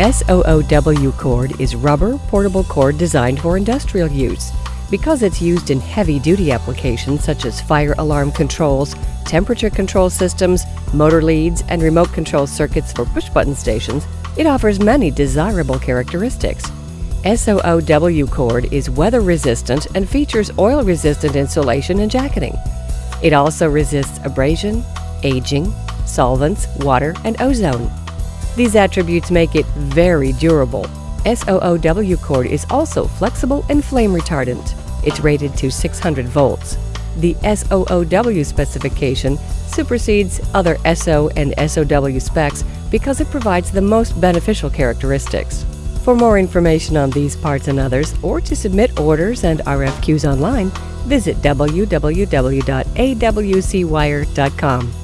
SOOW cord is rubber portable cord designed for industrial use. Because it's used in heavy-duty applications such as fire alarm controls, temperature control systems, motor leads, and remote control circuits for push-button stations, it offers many desirable characteristics. SOOW cord is weather resistant and features oil resistant insulation and jacketing. It also resists abrasion, aging, solvents, water, and ozone. These attributes make it very durable. SOOW cord is also flexible and flame retardant. It's rated to 600 volts. The SOOW specification supersedes other SO and SOW specs because it provides the most beneficial characteristics. For more information on these parts and others, or to submit orders and RFQs online, visit www.awcwire.com.